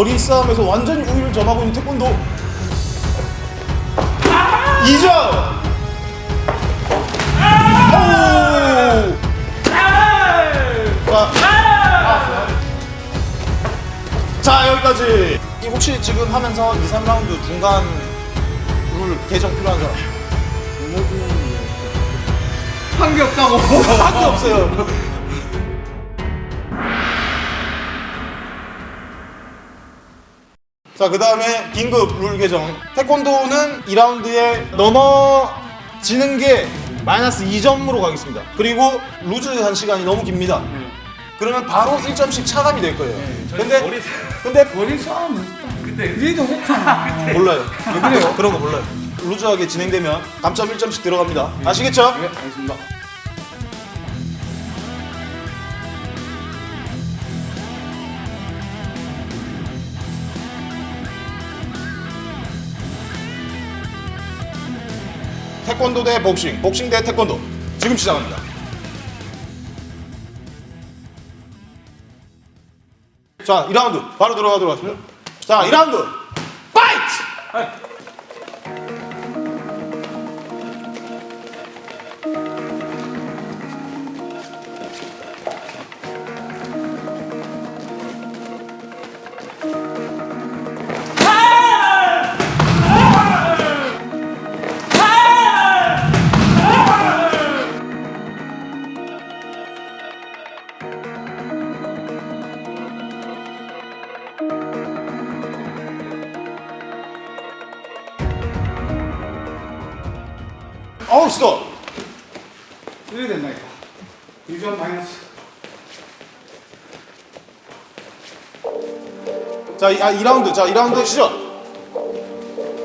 아 거리 싸움에서 완전히 우위를 점하고 있는 태권도. 2점 자, 자 여기까지. 이 혹시 지금 하면서 2, 3라운드 중간 룰 개정 필요한 사람? 한 게 없다고. 밖에 없어요 자 그 다음에 긴급 룰 개정 태권도는 2라운드에 넘어지는 게 마이너스 2점으로 가겠습니다 그리고 루즈한 시간이 너무 깁니다 그러면 바로 1점씩 차감이 될 거예요 근데 근데 머리 싸움. 근데 니도 혹하나. 몰라요. 왜 그래요? 그런 거 몰라요. 루즈하게 진행되면 감점 1점씩 들어갑니다. 아시겠죠? 네, 알겠습니다. 태권도 대 복싱, 복싱 대 태권도. 지금 시작합니다. 자, 2라운드 바로 들어가도록 하겠습니다. 자, 2라운드 fight! 이래 된다니까. 2점 마이너스. 자, 이, 아, 2라운드. 자, 2라운드 시작.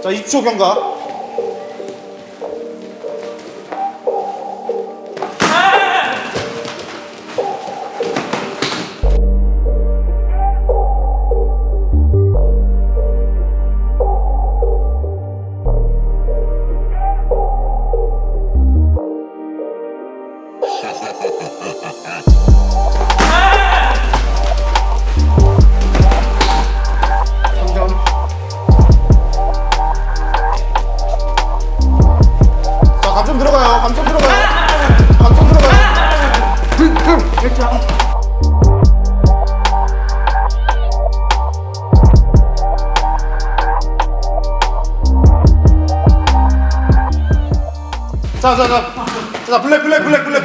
자, 20초 경과.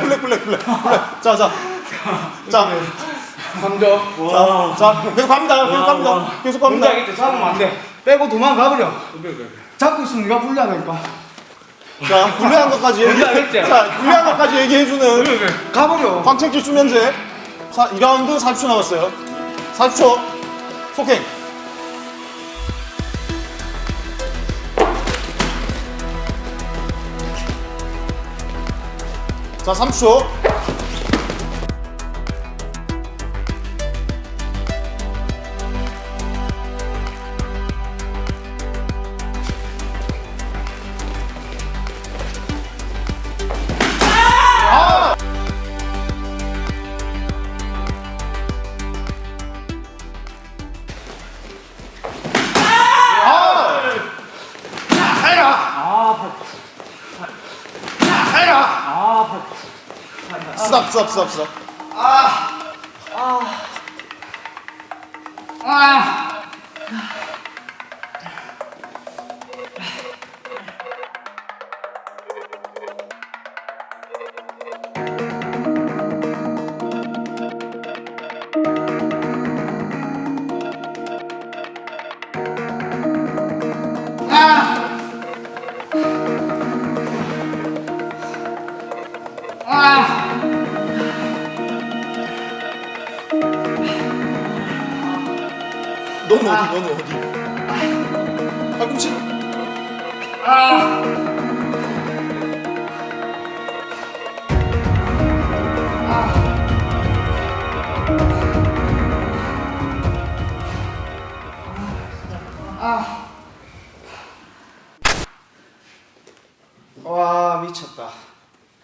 블랙, 블랙, 블랙, 블랙. 블랙. 자, 자. 자. 3점. 자, 자, 계속 갑니다. 계속 갑니다. 계속 갑니다. 동작이 때 잡으면 안 돼. 빼고 도망가버려. 잡고 있으면 네가 불리하다니까. 자, 불리한 것까지 얘기. 자, 불리한 것까지 얘기해주는 가버려. 광책질 수면제. 자, 2라운드 40초 남았어요. 40초. 속행. 자, 30초. 스탑, 스탑, 스탑, 스탑. 너는 어디, 너는 어디? 팔꿈치? 와 미쳤다.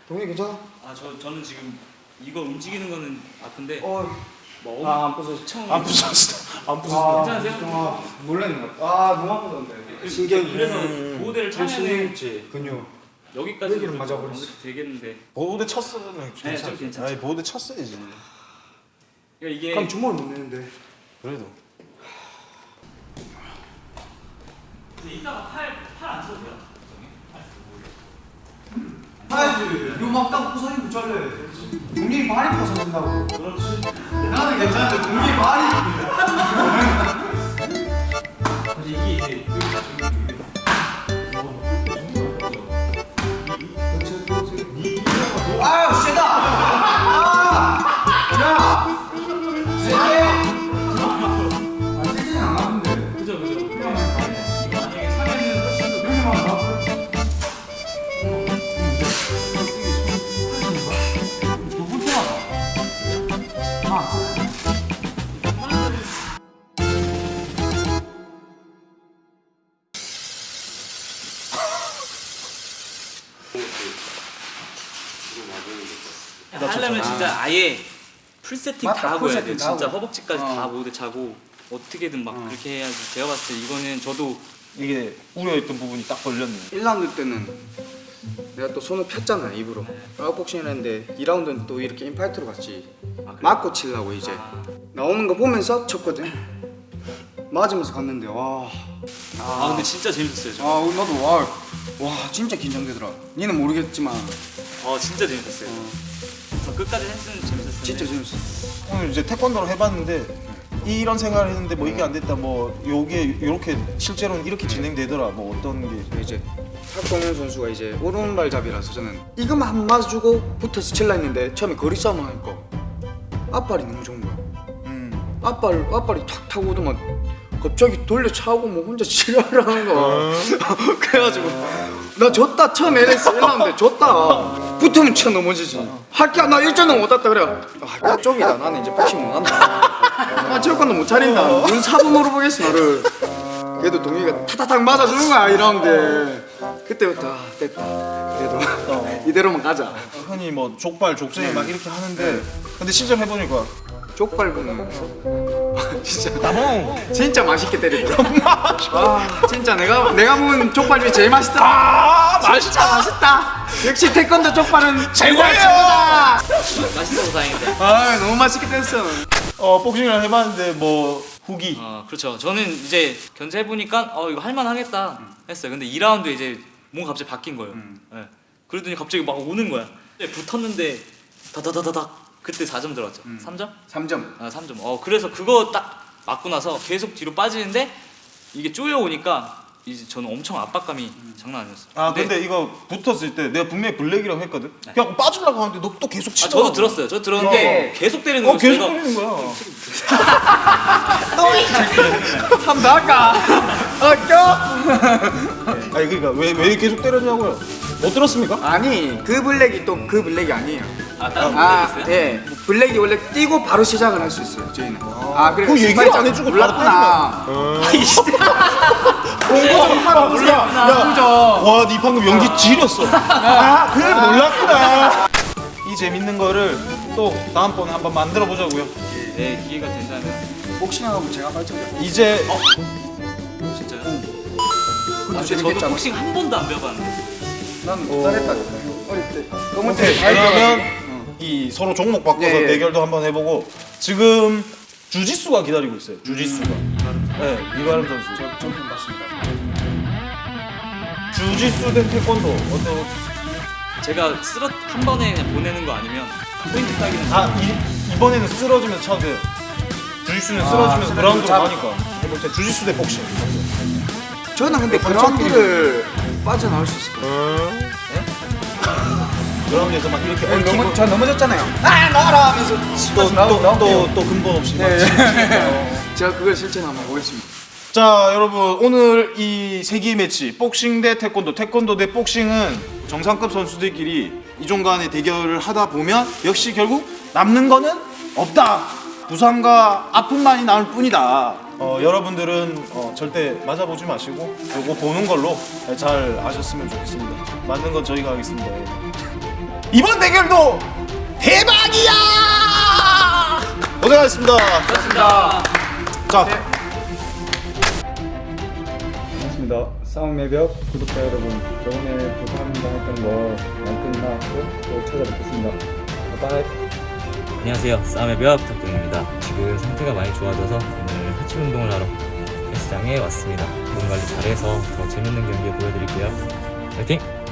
동네 괜찮아? 아저 저는 지금 이거 움직이는 거는 아픈데 어 뭐 아 안 부서져. 엄청 안 부서졌어. 안 부서졌어. 아, 괜찮으세요? 아, 몰랐네. 아 너무 아프던데. 신경이. 그래서 보호대를 차면은. 근육. 여기까지 맞아버렸어. 되겠는데 보호대 쳤으면 네, 괜찮아. 좀 괜찮죠. 아니 보호대 쳤어야지. 그러니까 이게 그럼 주먹을 못 내는데. 그래도. 이따가 팔 팔 안 쳐도 돼요. 하야지. 이거 막 딱 부서지면 붙잘래. 동생이 발이 부서진다고. 그렇지. 나는 괜찮은데 동생이 발이. 이게 이제 하려면 진짜 아예 풀 세팅 맞다, 다 하고 풀 해야 세팅 돼. 다 진짜 하고. 허벅지까지 어. 다 모두 차고 어떻게든 막 그렇게 해야지. 제가 봤을 때 이거는 저도 이게 우려했던 부분이 딱 걸렸네. 1라운드 때는 내가 또 손을 폈잖아 입으로 아웃복싱을 했는데 2라운드는 또 이렇게 인파이트로 갔지 맞고 치려고 이제 나오는 거 보면서 쳤거든 맞으면서 갔는데 와아 근데 진짜 재밌었어요. 저. 아, 나도 와, 와 진짜 긴장되더라. 니는 모르겠지만 아 진짜 재밌었어요. 저 끝까지 했으면 재밌었어요. 진짜 재밌어. 오늘 이제 태권도를 해봤는데 이런 생각을 했는데 뭐 이게 안 됐다 뭐 요게 이렇게 실제로는 이렇게 진행되더라 뭐 어떤 게 이제 박동현 선수가 이제 오른발잡이라서 저는 이것만 한 맞아주고 붙어서 칠라 했는데 처음에 거리 싸움 하니까 앞발이 너무 좋은 거야. 음. 앞발 앞발이 탁 타고 오더만 갑자기 돌려 차고 뭐 혼자 지랄하는 거야. 그래가지고 나 졌다 처음 LS 1라운드 졌다. 붙으면 쳐 넘어지지. 할게 나 1점도 못 땄다 그래. 아, 쪽이다. 나는 이제 복싱 못 한다. 아 체육관도 못 차린다. 눈 사분으로 보겠어 나를. 그래도 동희가 타타닥 맞아주는 거야 1라운드. 그때부터 아, 됐다. 그래도 이대로만 가자. 흔히 뭐 족발 족쇄 막 이렇게 하는데 근데 실제로 해보니까 족발부는 진짜 나봉 진짜 맛있게 때리더라. 아 진짜 내가 내가 먹은 족발이 제일 맛있더라. 아 맛있다 맛있다. 역시 태권도 족발은 최고예요. 최고다. 맛있어서 다행인데. 아 너무 맛있게 됐어. 어 복싱을 해봤는데 뭐 후기 어 그렇죠. 저는 이제 견제해 보니까 어 이거 할만하겠다 했어요. 근데 2라운드 이제 뭔가 갑자기 바뀐 거예요. 예. 그러더니 갑자기 막 오는 거야. 이제 붙었는데 다다다다닥 그때 4점 들어갔죠. 3점? 3점. 아 3점. 어 그래서 그거 딱 맞고 나서 계속 뒤로 빠지는데 이게 쪼여 오니까 이제 저는 엄청 압박감이 장난 아니었어요. 아 근데 이거 붙었을 때 내가 분명히 블랙이라고 했거든 그냥 빠지려고 하는데 너 또 계속 아 치더라고 저도 들었어요. 저 들었는데 계속 때리는 어 거예요. 계속 내가 때리는 거야 한번 더 할까? 어 껴? 아니 그러니까 왜, 왜 계속 때렸냐고요 못 들었습니까? 아니 그 블랙이 또 그 블랙이 아니에요. 아 아? 예. 블랙이 원래 뛰고 바로 시작을 할 수 있어요. 저희는. 아, 그래. 그 얘기를 안 해주고 몰랐구나. 공부 좀 하라 몰라 야, 와니 방금 연기 지렸어 아 그래 몰랐구나 이 재밌는 거를 또 다음번에 한번 만들어 보자고요 네 기회가 된다면 복싱 하고 제가 발전해. 이제 어, 진짜요? 아, 근데 저도. 복싱 한 번도 안 배워봤는데 난 잘했다니까. 어릴 때. 검은 때 그러면 이 서로 종목 바꿔서 예, 예. 대결도 한번 해보고 지금 주짓수가 기다리고 있어요 주짓수가. 네 이가름 선수. 저는 맞습니다. 주짓수 대 태권도 어떤 제가 쓰러 한 번에 그냥 보내는 거 아니면 포인트 따기는 아 이, 이번에는 쓰러지면서 차도 돼요. 주짓수는 아, 쓰러지면서 쓰러지면 그라운드로 잡- 가니까. 해볼때 주짓수 대 복싱. 저는 근데 그라운드를 빠져나올 수 있을 것 같아요. 그라운드에서 막 이렇게 네, 넘어, 저 넘어졌잖아요. 아, 나와라 하면서 치고 나오, 나올게요. 또또 근본 없이 막 네. 제가 그걸 실천 한번 보겠습니다. 자 여러분 오늘 이 세기 매치 복싱 대 태권도 태권도 대 복싱은 정상급 선수들끼리 이종 간의 대결을 하다 보면 역시 결국 남는 거는 없다 부상과 아픔만이 남을 뿐이다 어, 여러분들은 어, 절대 맞아보지 마시고 요거 보는 걸로 잘 아셨으면 좋겠습니다 맞는 건 저희가 하겠습니다 여러분. 이번 대결도 대박이야 고생하셨습니다 고생하셨습니다. 자, 반갑습니다. 싸움 매벽 구독자 여러분, 저번에 부상당했던 거 많이 끝났고 또 찾아뵙겠습니다. 바이바이. 안녕하세요. 싸움의 벽 덕동입니다. 지금 상태가 많이 좋아져서 오늘 하체 운동을 하러 헬스장에 왔습니다. 몸 관리 잘해서 더 재밌는 경기 보여드릴게요. 화이팅!